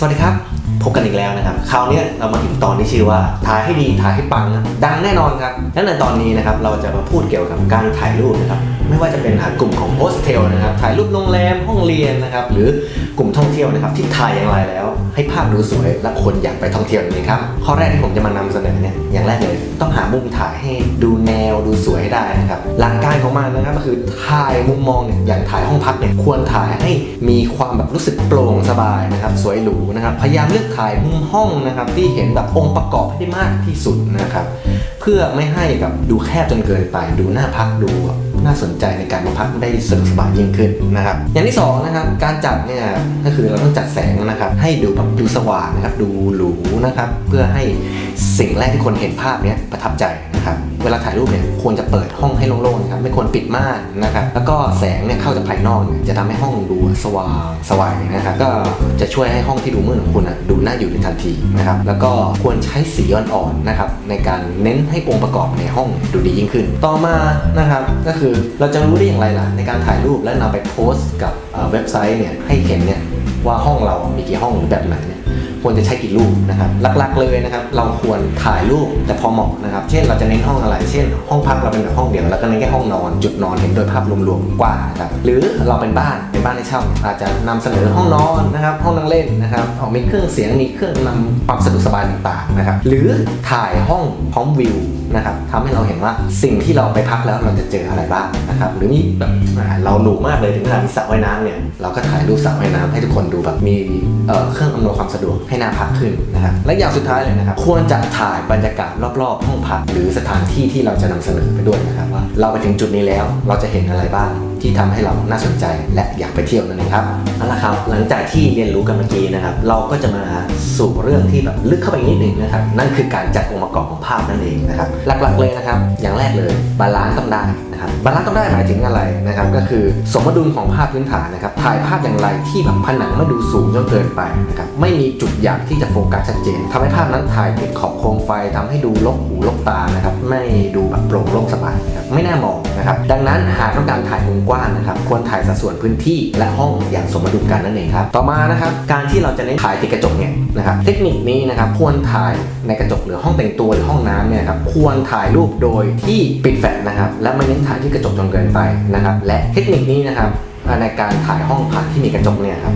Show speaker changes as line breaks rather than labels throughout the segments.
สวัสดีครับ พบกันอีกแล้วนะครับ คราวนี้เรามาถึงตอนที่ชื่อว่าถ่ายให้ดีถ่ายให้ปังนะดังแน่นอนครับและในตอนนี้นะครับเราจะมาพูดเกี่ยวกับการถ่ายรูปนะครับ ไม่ว่าจะเป็นกลุ่มของโฮสเทลนะครับถ่ายรูปโรงแรมห้องเรียนนะครับหรือกลุ่มท่องเที่ยวนะครับที่ถ่ายอย่างไรแล้ว ให้ภาพดูสวยและคนอยากไปท่องเที่ยวนั่ครับข้อแรกที่ผมจะมานำเสนอเนี่ยอย่างแรกเลยต้องหามุมถ่ายให้ดูแนวดูสวยให้ได้นะครับหลักการของมันนะครับก็คือถ่ายมุมมองเนี่ยอย่างถ่ายห้องพักเนี่ยควรถ่ายให้มีความแบบรู้สึกโปร่งสบายนะครับสวยหรูนะครับพยายามเลือกถ่ายมุมห้องนะครับที่เห็นแบบองค์ประกอบให้ได้มากที่สุดนะครับเพื่อไม่ให้แบบดูแคบจนเกินไป ดูหน่าพักดู น่าสนใจในการมาพักได้สะดวกสบายยิ่งขึ้นนะครับ อย่างที่สองนะครับการจัดเนี่ยก็คือเราต้องจัดแสงนะครับ ให้ดูแบบดูสว่างนะครับ ดูหรูนะครับ เพื่อให้สิ่งแรกที่คนเห็นภาพเนี้ยประทับใจนะครับเวลาถ่ายรูปเนี่ยควรจะเปิดห้องให้โล่งๆครับไม่ควรปิดม่านนะครับแล้วก็แสงเนี่ยเข้าจากภายนอกเนี่ยจะทำให้ห้องดูสว่างสว่างนะครับก็จะช่วยให้ห้องที่ดูมืดของคุณอะดูน่าอยู่ในทันทีนะครับแล้วก็ควรใช้สีอ่อนๆนะครับในการเน้นให้องค์ประกอบในห้องดูดียิ่งขึ้น ต่อมานะครับก็คือเราจะรู้ได้อย่างไรล่ะ ในการถ่ายรูปและนำไปโพสต์กับเอ่อเว็บไซต์เนี่ยให้เห็นเนี่ยว่าห้องเรามีกี่ห้องหรือแบบไหนเนี่ย ควรจะใช้กี่รูปนะครับหลักๆเลยนะครับเราควรถ่ายรูปแต่พอเหมาะนะครับเช่นเราจะเน้นห้องอะไร เช่น ห้องพักเราเป็นแบบห้องเดียวแล้วก็เน้นแค่ห้องนอน จุดนอนเห็นโดยภาพรวมๆกว้างนะครับหรือเราเป็นบ้านเป็นบ้านให้เช่าเนี่ยอาจจะนำเสนอห้องนอนนะครับห้องนั่งเล่นนะครับมีเครื่องเสียงมีเครื่องนำความสะดวกสบายต่างๆนะครับหรือถ่ายห้องพร้อมวิวนะครับทำให้เราเห็นว่าสิ่งที่เราไปพักแล้วเราจะเจออะไรบ้างนะครับหรือมีแบบเราหรูมากเลยถึงขนาดมีสระว่ายน้ำเนี่ยเราก็ถ่ายรูปสระว่ายน้ำให้ทุกคนดูแบบมีเเครื่องอำนวยความสะดวกให้น่าพักขึ้นนะครับและอย่างสุดท้ายเลยนะครับ ควรจะถ่ายบรรยากาศรอบๆ ห้องพัก หรือสถานที่ที่เราจะนำเสนอไปด้วยนะครับว่า เราไปถึงจุดนี้แล้วเราจะเห็นอะไรบ้างที่ทำให้เราน่าสนใจและอยากไปเที่ยวนั่นเองครับเอาละครับ หลังจากที่เรียนรู้กันเมื่อกี้นะครับ เราก็จะมาสู่เรื่องที่แบบลึกเข้าไปนิดหนึ่งนะครับ นั่นคือการจัดองค์ประกอบของภาพนั่นเองนะครับ หลักๆเลยนะครับ อย่างแรกเลย balance ต้องได้นะครับ balance ต้องได้หมายถึงอะไรนะครับ ก็คือสมดุลของภาพพื้นฐานนะครับ ถ่ายภาพอย่างไรที่แบบผนังไม่ดูสูงจนเกินไปนะครับ ไม่มีจุดอยากที่จะโฟกัสชัดเจนทำให้ภาพนั้นถ่ายติดขอบโคมไฟทำให้ดูลกหูลกตานะครับ ไม่ดูแบบโปร่งโล่งสบายนะครับ ไม่น่ามองนะครับ ดังนั้นหากต้องการถ่ายมุมกว้างนะครับ ควรถ่ายสัดส่วนพื้นที่และห้องอย่างสมดุลกันนั่นเองครับ ต่อมานะครับ การที่เราจะเน้นถ่ายติดกระจกเนี่ยนะครับ เทคนิคนี้นะครับควรถ่ายในกระจกหรือห้องแต่งตัวหรือห้องน้ำเนี่ยครับควรถ่ายรูปโดยที่ปิดแฟลชนะครับและไม่เน้นถ่ายที่กระจกจนเกินไปนะครับ และเทคนิคนี้นะครับในการถ่ายห้องพักที่มีกระจกเนี่ยครับ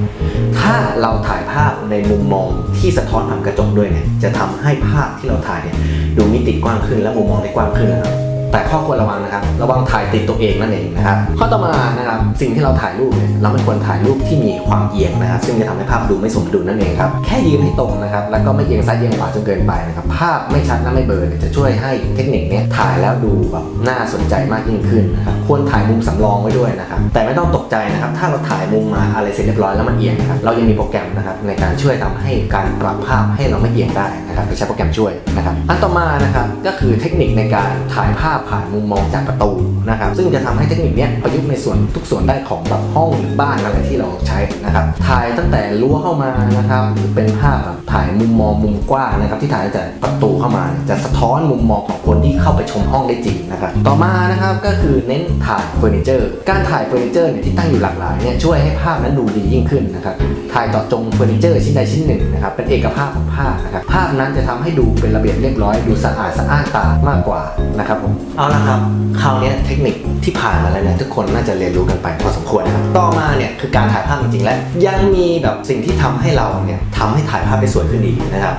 ถ้าเราถ่ายภาพในมุมมองที่สะท้อนผ่านกระจกด้วยเนี่ย จะทำให้ภาพที่เราถ่ายเนี่ยดูมิติกว้างขึ้นและมุมมองได้กว้างขึ้นนะครับ แต่ข้อควรระวังนะครับ ระวังถ่ายติดตัวเองนั่นเองนะครับ ข้อต่อมานะครับ สิ่งที่เราถ่ายรูปเนี่ยเราไม่ควรถ่ายรูปที่มีความเอียงนะครับ ซึ่งจะทำให้ภาพดูไม่สมดุลนั่นเองครับ แค่ยืนให้ตรงนะครับ แล้วก็ไม่เอียงซ้ายเอียงขวาจนเกินไปนะครับ ภาพไม่ชัดและไม่เบลอจะช่วยให้เทคนิคนี้ถ่ายแล้วดูแบบน่าสนใจมากยิ่งขึ้นนะครับ ควรถ่ายมุมสำรองไว้ด้วยนะครับ แต่ไม่ต้องตกใจนะครับ ถ้าเราถ่ายมุมมาอะไรเสร็จเรียบร้อยแล้วมันเอียงนะครับ เรายังมีโปรแกรมนะครับในการช่วยทำให้การปรับภาพให้เราไม่เอียงได้ นะครับโดยใช้โปรแกรมช่วยนะครับอันต่อมานะครับก็คือเทคนิคในการถ่ายภาพผ่านมุมมองจากประตูนะครับซึ่งจะทำให้เทคนิคนี้ประยุกต์ในส่วนทุกส่วนได้ของแบบห้องหรือบ้านอะไรที่เราใช้นะครับถ่ายตั้งแต่รั้วเข้ามานะครับหรือเป็นภาพแบบถ่ายมุมมองมุมกว้างนะครับที่ถ่ายตั้งแต่ประตูเข้ามา จะสะท้อนมุมมองของคนที่เข้าไปชมห้องได้จริงนะครับต่อมานะครับก็คือเน้นถ่ายเฟอร์นิเจอร์ การถ่ายเฟอร์นิเจอร์เนี่ยที่ตั้งอยู่หลากหลายเนี่ยช่วยให้ภาพนั้นดูดียิ่งขึ้นนะครับถ่ายเจาะจงเฟอร์นิเจอร์ชิ้นใดชิ้นหนึ่งนะครับเป็นเอกภาพของภาพนะครับภาพนนจะทำให้ดูเป็นระเบียบเรียบร้อย ดูสะอาดสะอ้านตามากกว่านะครับผมเอาละครับคราวนี้เทคนิคที่ผ่านมาแล้วเนี่ยทุกคนน่าจะเรียนรู้กันไปพอสมควรนะครับต่อมาเนี่ยคือการถ่ายภาพจริงๆและยังมีแบบสิ่งที่ทำให้เราเนี่ยทำให้ถ่ายภาพได้สวยขึ้นอีกนะครับ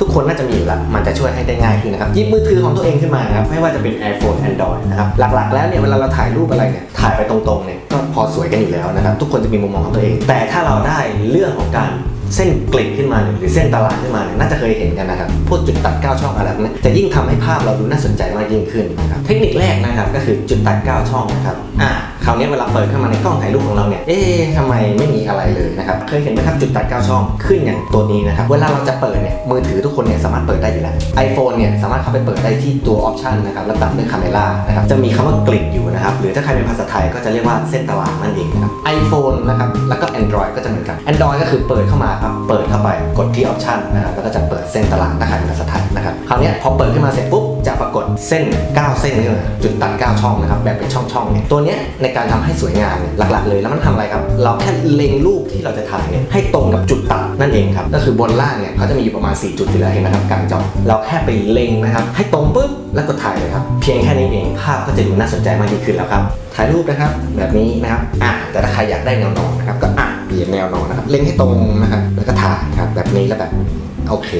ทุกคนน่าจะมีอยู่แล้วมันจะช่วยให้ได้ง่ายขึ้นนะครับหยิบมือถือของตัวเองขึ้นมาครับไม่ว่าจะเป็น iPhone Android นะครับหลักๆ แล้วเนี่ยเวลาเราถ่ายรูปอะไรเนี่ยถ่ายไปตรงๆเนี่ยก็พอสวยกันอยู่แล้วนะครับทุกคนจะมีมุมมองของตัวเอง แต่ถ้าเราได้เรื่องของการ เส้นกลิ่นขึ้นมาเนี่ยหรือเส้นตลาดขึ้นมาเนี่ยน่าจะเคยเห็นกันนะครับ พวกจุดตัด9ช่องอะไรพวกนี้จะยิ่งทำให้ภาพเราดูน่าสนใจมากยิ่งขึ้นนะครับ เทคนิคแรกนะครับก็คือจุดตัด9ช่องนะครับอ่าคราวนี้เวลาเปิดเข้ามาในกล้องถ่ายรูปของเราเนี่ย เอ๊ะทำไมไม่มีอะไรเลยนะครับ เคยเห็นไหมครับจุดตัด9ช่องขึ้นอย่างตัวนี้นะครับ เวลาเราจะเปิดเนี่ย มือถือทุกคนเนี่ยสามารถเปิดได้อยู่แล้ว iPhone เนี่ยสามารถเข้าไปเปิดได้ที่ตัว option นะครับ แล้วตามด้วยคาเมล่านะครับ จะมีคำว่า grid อยู่นะครับ หรือถ้าใครเป็นภาษาไทยก็จะเรียกว่าเส้นตารางนั่นเองนะครับ iPhone นะครับ แล้วก็ Android ก็จะเหมือนกัน Android ก็คือเปิดเข้ามาครับ เปิดเข้าไปกดที่ option นะครับแล้วก็จะเปิดเส้นตารางถ้าเป็นภาษาไทยนะครับคราวนี้พอเปิดขึ้นมาเสร็จปุ๊บจะปรากฏเส้น 9 เส้นนี่เลยจุดตัด 9 ช่องนะครับแบบเป็นช่องๆเนี่ยตัวเนี้ยในการทำให้สวยงามเนี่ยหลักๆ เลยแล้วมันทำอะไรครับ เราแค่เล็งรูปที่เราจะถ่ายเนี่ยให้ตรงกับจุดตัดนั่นเองครับก็คือบนล่างเนี่ยเขาจะมีอยู่ประมาณ 4 จุดอยู่แล้วเห็นไหมครับกลางจอเราแค่ไปเล็งนะครับให้ตรงปุ๊บแล้วก็ถ่ายเลยครับเพียงแค่นี้เองภาพก็จะดูน่าสนใจมากยิ่งขึ้นแล้วครับถ่ายรูปนะครับแบบนี้นะครับอะแต่ถ้าใครอยากได้แนวนอนนะครับก็อะเปลี่ยนแนวนอนนะครับ เล็งให้ตรงนะครับแล้วก็ถ่ายครับแบบนี้แล้วแบบโอเค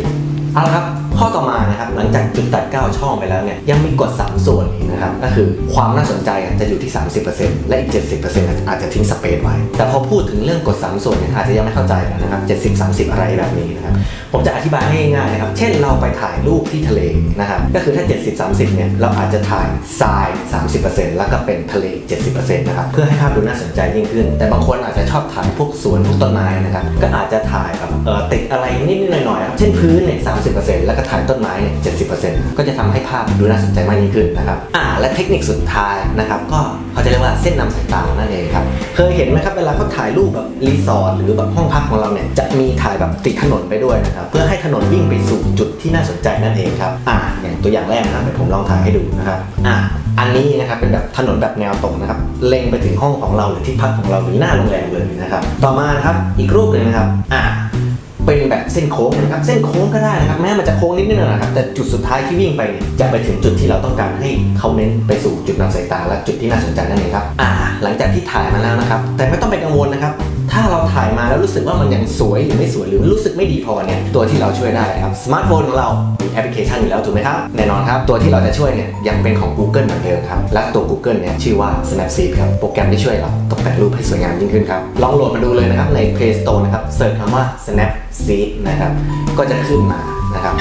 เอาละครับข้อต่อมานะครับหลังจากจุดตัด 9 ช่องไปแล้วเนี่ยยังมีกฎ3ส่วนนะครับก็คือความน่าสนใจจะอยู่ที่ 30%และอีก 70%อาจจะทิ้งสเปซไว้ แต่พอพูดถึงเรื่องกฎ3ส่วนเนี่ยอาจจะยังไม่เข้าใจนะครับ70 30 อะไรแบบนี้นะครับผมจะอธิบายให้ง่ายๆนะครับ เช่นเราไปถ่ายรูปที่ทะเลนะครับก็คือถ้า 70 30เนี่ยเราอาจจะถ่ายทราย 30%แล้วก็เป็นทะเล 70%นะครับเพื่อให้ภาพดูน่าสนใจยิ่งขึ้น แต่บางคนอาจจะชอบถ่ายพวกสวนพวกต้นไม้นะครับก็อาจจะถ่ายแบบเออติดอะไรนิดๆหน่อยๆครับเช่นพื้นเนี่ย30แล้วก็ถ่ายต้นไม้เนี่ย70%ก็จะทำให้ภาพดูน่าสนใจมากยิ่งขึ้นนะครับอ่าและเทคนิคสุดท้ายนะครับก็เขาจะเรียกว่าเส้นนำสายตานั่นเองครับเคยเห็นไหมครับเวลาเขาถ่ายรูปแบบรีสอร์ทหรือแบบห้องพักของเราเนี่ยจะมีถ่ายแบบติดถนนไปด้วยนะครับเพื่อให้ถนนวิ่งไปสู่จุดที่น่าสนใจนั่นเองครับอ่าอย่างตัวอย่างแรกนะครับเดี๋ยวผมลองถ่ายให้ดูนะครับอ่าอันนี้นะครับเป็นแบบถนนแบบแนวตรงนะครับเล็งไปถึงห้องของเราหรือที่พักของเราหรือหน้าโรงแรมเลยนะครับต่อมานะครับอีกรูปหนึ่งนะครับอ่า เป็นแบบเส้นโค้งนะครับเส้นโค้งก็ได้นะครับแม้มันจะโค้งนิดนึงนะครับแต่จุดสุดท้ายที่วิ่งไปเนี่ยจะไปถึงจุดที่เราต้องการให้เขาเน้นไปสู่จุดนำสายตาและจุดที่น่าสนใจนั่นเองครับอ่า หลังจากที่ถ่ายมาแล้วนะครับ แต่ไม่ต้องไปกังวลนะครับถ้าเราถ่ายมาแล้วรู้สึกว่ามันยังสวยหรือไม่สวยหรือรู้สึกไม่ดีพอเนี่ยตัวที่เราช่วยได้ครับสมาร์ทโฟนของเรา แอปพลิเคชันอยู่แล้วถูกไหมครับ แน่นอนครับ ตัวที่เราจะช่วยเนี่ยยังเป็นของ Google เหมือนเดิมครับ และตัว Google เนี่ยชื่อว่า Snapseed ครับ โปรแกรมที่ช่วยเราตกแต่งรูปให้สวยงามยิ่งขึ้นครับ ลองโหลดมาดูเลยนะครับใน Play Store นะครับ search คำว่า Snapseed นะครับ ก็จะขึ้นมานะครับ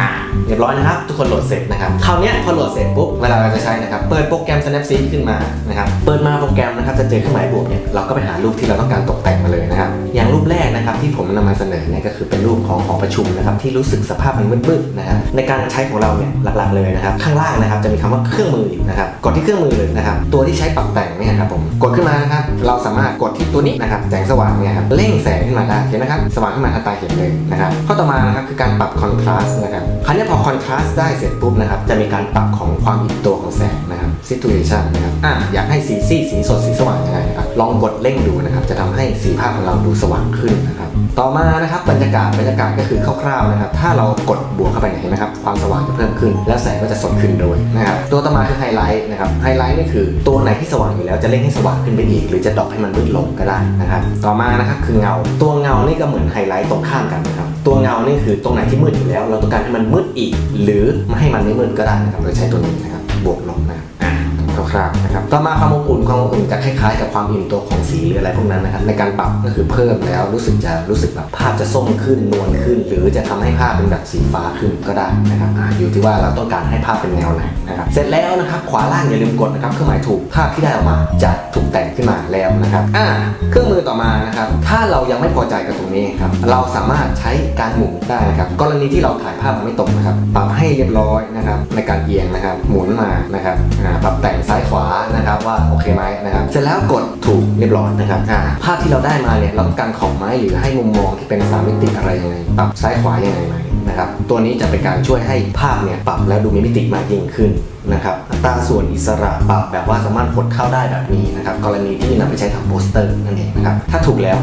อ่า เรียบร้อยนะครับทุกคนโหลดเสร็จนะครับคราวเนี้ยพอโหลดเสร็จปุ๊บเวลาเราจะใช้นะครับเปิดโปรแกรม Snapseed ขึ้นมานะครับเปิดมาโปรแกรมนะครับจะเจอเครื่องหมายบวกเนี่ยเราก็ไปหารูปที่เราต้องการตกแต่งมาเลยนะครับอย่างรูปแรกนะครับที่ผมนำมาเสนอเนี่ยก็คือเป็นรูปของหอประชุมนะครับที่รู้สึกสภาพมันมืดๆนะครับในการใช้ของเราเนี่ยหลักๆเลยนะครับข้างล่างนะครับจะมีคำว่าเครื่องมืออยู่นะครับกดที่เครื่องมือเลยนะครับตัวที่ใช้ปรับแต่งเนี่ยครับผมกดขึ้นมานะครับเราสามารถกดที่ตัวนี้นะครับแสงสว่างเนี่ยครับเร่งแสงขึ้นมาได้เห็นไหมครับสว่างขึ้นมาทันตาเห็นเลยนะครับข้อต่อมานะครับคือการปรับคอนทราสต์นะครับคราวนี้พอคอนทราสต์ได้เสร็จปุ๊บนะครับ จะมีการปรับของความอิ่มตัวของแสง นะครับ saturation นะครับอะอยากให้สีซีดสีสดสีสว่างยังไงนะครับลองกดเร่งดูนะครับ จะทำให้สีภาพของเราดูสว่างขึ้นนะครับ ต่อมานะครับบรรยากาศบรรยากาศก็คือคร่าวๆนะครับ ถ้าเรากดบวกเข้าไปเนี่ยเห็นไหมครับความสว่างจะเพิ่มขึ้น แล้วแสงก็จะสดขึ้นด้วยนะครับตัวต่อมาคือไฮไลท์นะครับไฮไลท์นี่คือตัวไหนที่สว่างอยู่แล้วจะเร่งให้สว่างขึ้นไปอีก หรือจะ drop ให้มันมืดลงก็ได้นะครับ ต่อมานะครับคือเงา ตัวเงานี่ก็เหมือนไฮไลท์ตรงข้ามกันนะครับตัวเงานี่คือตรงไหนที่มืดอยู่แล้ว เราต้องการให้มันมืดอีก หรือไม่ให้มันไม่มืดก็ได้นะครับโดยใช้ตัวนี้นะครับบวกลบนะค รับอะคราวๆนะครับต่อมาความอบอุ่นความอบอุ่นจะคล้ายๆ กับความอิ่มตัวของสีหรืออะไรพวกนั้นนะครับในการปรับก็คือเพิ่มแล้วรู้สึกจะรู้สึกแบบภาพจะส้มขึ้นนวลขึ้น หรือจะทำให้ภาพเป็นแบบสีฟ้าขึ้นก็ได้นะครับอยู่ที่ว่าเราต้องการให้ภาพเป็นแนวไหนนะครับเสร็จแล้วนะครับขวาล่างอย่าลืมกดนะครับเครื่องหมายถูกภาพที่ได้ออกมาจะถูกแต่งขึ้นมาแล้วนะครับอ่าเครื่องมือต่อมานะครับถ้าเรายังไม่พอใจกับตรงนี้ครับเราสามารถใช้การหมุนได้นะครับกรณีที่เราถ่ายภาพมันไม่ตรงนะครับปรับให้เรียบร้อยนะครับในการเอียงนะครับหมุนมานะครับปรับแต่งซ้ายขวานะครับว่าโอเคไหมนะครับเสร็จแล้วกดถูกเรียบร้อยนะครับภาพที่เราได้มาเนี่ยเราต้องการขอบไม้หรือให้มุมมองที่เป็นสามมิติอะไรยังไงปรับซ้ายขวายังไงไหมนะครับตัวนี้จะเป็นการช่วยให้ภาพเนี่ยปรับแล้วดูมีมิติมากยิ่งขึ้นนะครับอัตราส่วนอิสระปรับแบบว่าสามารถกดเข้าได้แบบนี้นะครับกรณีที่นำไปใช้ทำโปสเตอร์นั่นเองนะครับถ้าถูกแล้ว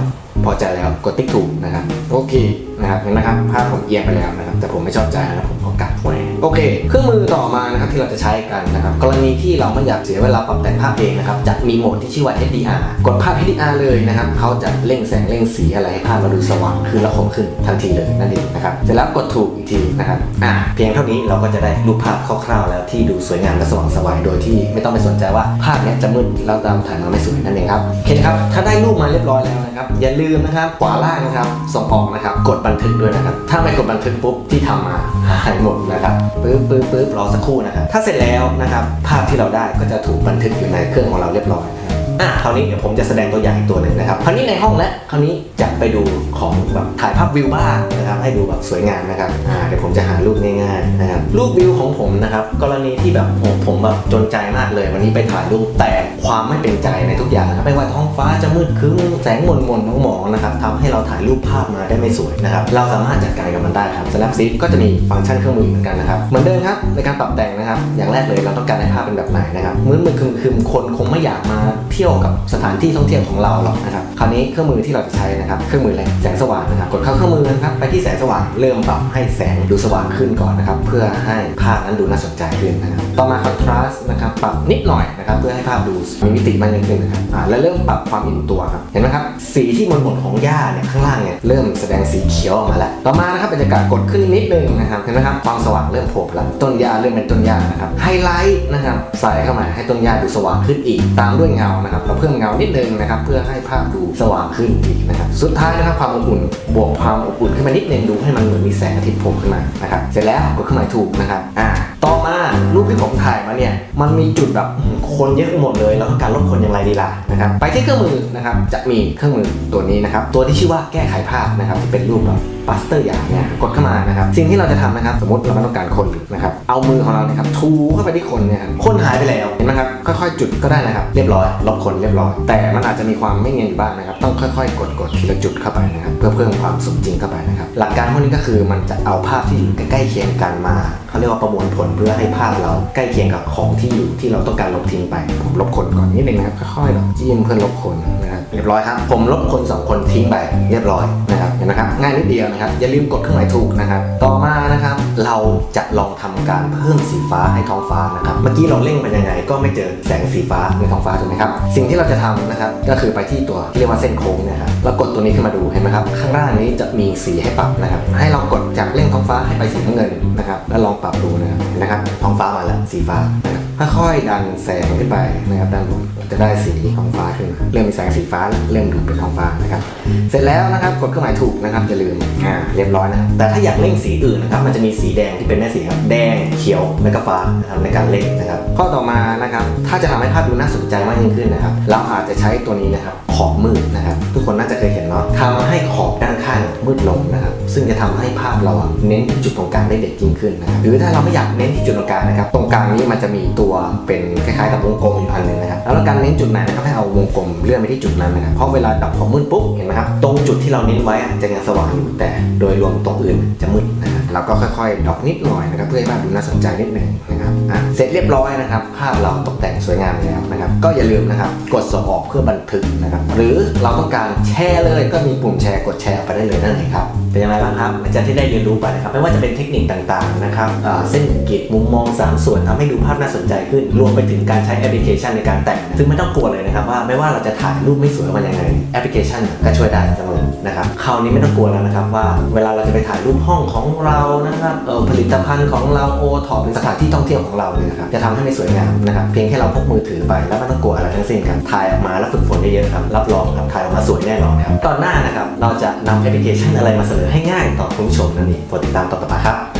พอใจแล้วกดติ๊กถูกนะครับโอเคนะครับเห็นไหมครับภาพผมเอียงไปแล้วนะครับแต่ผมไม่ชอบใจนะครับผมขอกลับไว้ โอเค เครื่องมือต่อมานะครับที่เราจะใช้กันนะครับกรณีที่เราไม่อยากเสียเวลาปรับแต่งภาพเองนะครับจะมีโหมดที่ชื่อว่า HDR กดภาพ HDR เลยนะครับเขาจะเร่งแสงเร่งสีอะไรให้ภาพเราดูสว่างขึ้นและคมขึ้นทันทีเลยนั่นเองนะครับเสร็จแล้วกดถูกอีกทีนะครับอ่าเพียงเท่านี้เราก็จะได้รูปภาพคร่าวๆแล้วที่ดูสวยงามและสว่างสวายโดยที่ไม่ต้องไปสนใจว่าภาพนี้จะมืดแล้วตามถ่ายมาไม่สวยนั่นเองครับโอเคนครับถ้าได้รูปมาเรียบร้อยแล้วนะครับอย่าลืมนะครับขวาล่างนะครับส่งออกนะครับกดบันทึกด้วยนะครับถ้าไม่กดบันทึกปุ๊บที่ทำมาหายหมดนะครับปึ๊บปึ๊บปึ๊บรอสักครู่นะครับถ้าเสร็จแล้วนะครับภาพที่เราได้ก็จะถูกบันทึกอยู่ในเครื่องของเราเรียบร้อยครับอะคราวนี้เดี๋ยวผมจะแสดงตัวอย่างอีกตัวหนึ่งนะครับคราวนี้ในห้องแล้วคราวนี้จะ ไปดูของแบบถ่ายภาพวิวบ้างนะครับให้ดูแบบสวยงามนะครับอ่าเดี๋ยวผมจะหารูปง่ายๆนะครับรูปวิวของผมนะครับกรณีที่แบบผมผมแบบจนใจมากเลย วันนี้ไปถ่ายรูปแต่ความไม่เป็นใจในทุกอย่างนะครับไม่ว่าท้องฟ้าจะมืดครึ้มแสงมนมนๆมองๆนะครับทำให้เราถ่ายรูปภาพมาได้ไม่สวยนะครับเราสามารถจัดการกับมันได้ครับ Snapseed ก็จะมีฟังก์ชันเครื่องมือเหมือนกันนะครับเหมือนเดิมครับในการปรับแต่งนะครับ อย่างแรกเลยเราต้องการให้ภาพเป็นแบบไหนนะครับมืดมืดคึมคึมคนคงไม่อยากมาเที่ยวกับสถานที่ท่องเที่ยวของเราหรอกนะครับคราวนี้เครื่องมือที่เราจะใช้นะครับรื่องมืออะไรแสงสว่างนะครับกดเข้าเครื่องมือนะครับไปที่แสงสว่างเริ่มปรับให้แสงดูสว่างขึ้นก่อนนะครับเพื่อให้ภาพนั้นดูน่าสนใจขึ้นนะครับต่อมาคอนทราสต์นะครับปรับนิดหน่อยนะครับเพื่อให้ภาพดูมีมิติมากยิ่งขึ้นนะครับอ่าและเริ่มปรับความอิ่มตัวครับเห็นไหมครับสีที่มนหมดของหญ้าเนี่ยข้างล่างเนี่ยเริ่มแสดงสีเขียวออกมาแล้วต่อมานะครับบรรยากาศกดขึ้นนิดนึงนะครับเห็นไหมครับความสว่างเริ่มโผล่แล้วต้นหญ้าเริ่มเป็นต้นหญ้านะครับไฮไลท์นะครับใส่เข้ามาให้ต้นหญ้าดูสว่างขึ้นอีก ตามด้วยเงานะครับเราเพิ่มเงานิดนึงนะครับเพื่อให้ภาพดูสว่างขึ้นอีกนะครับสุดท้ายนะครับความอบอุ่นบวกความอบอุ่นขึ้นมานิดนึงดูให้มันเหมือนมีแสงอาทิตย์โผล่ขึ้นมานะครับเสร็จแล้วกดเครื่องหมายถูกนะครับอ่าต่อมารูปที่ผมถ่ายมาเนี่ยมันมีจุดแบบคนเยอะหมดเลยแล้วก็การลดคนอย่างไรดีล่ะนะครับไปที่เครื่องมือนะครับจะมีเครื่องมือตัวนี้นะครับตัวที่ชื่อว่าแก้ไขภาพนะครับที่เป็นรูปแบบ ปัสเตอร์อย่างเนี่ยกดเข้ามานะครับสิ่งที่เราจะทำนะครับสมมติเราไม่ต้องการคนนะครับเอามือของเราเนี่ยครับทูเข้าไปที่คนเนี่ยครับคนหายไปแล้วเห็นไหมครับค่อยๆ จุดก็ได้นะครับเรียบร้อยลบคนเรียบร้อย แต่มันอาจจะมีความไม่เนียนอยู่บ้างนะครับต้องค่อยๆ กดกดทีละจุดเข้าไปนะครับเพื่อเพิ่มความสมจริงเข้าไปนะครับหลักการพวกนี้ก็คือมันจะเอาภาพที่อยู่ใกล้ๆเคียงกันมาเขาเรียกว่าประมวลผลเพื่อให้ภาพเราใกล้เคียงกับของที่อยู่ที่เราต้องการลบทิ้งไปผมลบคนก่อนนิดนึงนะครับค่อยๆจิ้มเพื่อลบคนนะครับเรียบร้อยครับผมลบคนสองคนทิ้งไปเรียบร้อยนะครับเห็นไหมครับง่ายนิดเดียวนะครับ อย่าลืมกดเครื่องหมายถูกนะครับ ต่อมานะครับ เราจะลองทำการเพิ่มสีฟ้าให้ท้องฟ้านะครับ เมื่อกี้เราเล่งไปยังไง ก็ไม่เจอแสงสีฟ้าในท้องฟ้าถูกไหมครับ สิ่งที่เราจะทำนะครับ ก็คือไปที่ตัวที่เรียกว่าเส้นโค้งนะครับ แล้วกดตัวนี้ขึ้นมาดูเห็นไหมครับ ข้างล่างนี้จะมีสีให้ปรับนะครับ ให้เรากดจากเล่ง ฟ้าให้ไปสีน้ำเงินนะครับ แล้วลองปรับดูนะครับนะครับ ท้องฟ้ามาแล้วสีฟ้านะครับค่อยๆดันแสงขึ้นไปนะครับด้านบนจะได้สีท้องฟ้าขึ้น เริ่มมีแสงสีฟ้าแล้วเริ่มดูเป็นท้องฟ้านะครับ เสร็จแล้วนะครับกดเครื่องหมายถูกนะครับอย่าลืมอ่าเรียบร้อยนะครับแต่ถ้าอยากเล่งสีอื่นนะครับมันจะมีสีแดงที่เป็นแม่สีครับแดงเขียวและก็ฟ้านะครับในการเล่งนะครับ ข้อต่อมานะครับถ้าจะทำให้ภาพดูน่าสนใจมากยิ่งขึ้นนะครับ เราอาจจะใช้ตัวนี้นะครับขอบมืดนะครับ ทุกคนน่าจะเคยเห็นเนาะทำให้ขอบด้านข้างมืดลงนะครับ ซึ่งจะทำให้ภาพเราเน้นที่จุดตรงกลางได้เด็ดยิ่งขึ้นนะครับหรือถ้าเราไม่อยากเน้นที่จุดตรงกลางนะครับตรงกลางนี้มันจะมีตัวเป็นคล้ายๆกับวงกลมอยู่อันหนึงนะครับแล้วการเน้นจุดไหนนะครับให้เอาวงกลมเลื่อนไปที่จุดนั้นนะครับเพราะเวลาดับความมืดปุ๊บเห็นไหมครับตรงจุดที่เราเน้นไว้จะยังสว่างอยู่แต่ โดยรวมตรงอื่นจะมืดนะครับเราก็ค่อยๆดอกนิดหน่อยนะครับเพื่อให้ภาพดูน่าสนใจนิดหนึ่ง นะครับอะเสร็จเรียบร้อยนะครับ ภาพเราตกแต่งสวยงามแล้วนะครับ ก็อย่าลืมนะครับ กดส่งออกเพื่อบันทึกนะครับ หรือเราต้องการแชร์เลยก็มีปุ่มแชร์กดแชร์ไปได้เลยนั่นเองครับเป็นยังไงบ้างครับหลังจากที่ได้เรียนรู้ไปนะครับ ไม่ว่าจะเป็นเทคนิคต่างๆนะครับเส้น grid มุมมองสามส่วนทำให้ดูภาพน่าสนใจขึ้น รวมไปถึงการใช้แอปพลิเคชันในการแต่ง ซึ่งไม่ต้องกลัวเลยนะครับว่าไม่ว่าเราจะถ่ายรูปไม่สวยออกมายังไงแอปพลิเคชันก็ช่วยได้เสมอนะครับคราวนี้ไม่ต้องกลัวแล้วนะครับว่าเวลาเราจะไปถ่ายรูปห้องของเรานะครับผลิตภัณฑ์ของเราโอท็อปสถานที่ท่องเที่ยวของเราเนี่ยนะครับจะทำให้ไม่สวยงามนะครับเพียงแค่เราพกมือถือไปแล้วไม่ต้องกลัวอะไรทั้งสิ้นครับถ่ายออกมาแล้วฝึกฝนเยอะๆครับรับรองครับถ่ายออกมาสวยแน่นอนครับตอนหน้านะครับเราจะนำแอปพลิเคชันอะไรมาเสนอให้ง่ายต่อคุณผู้ชมนั่นเองโปรดติดตามต่อไปครับ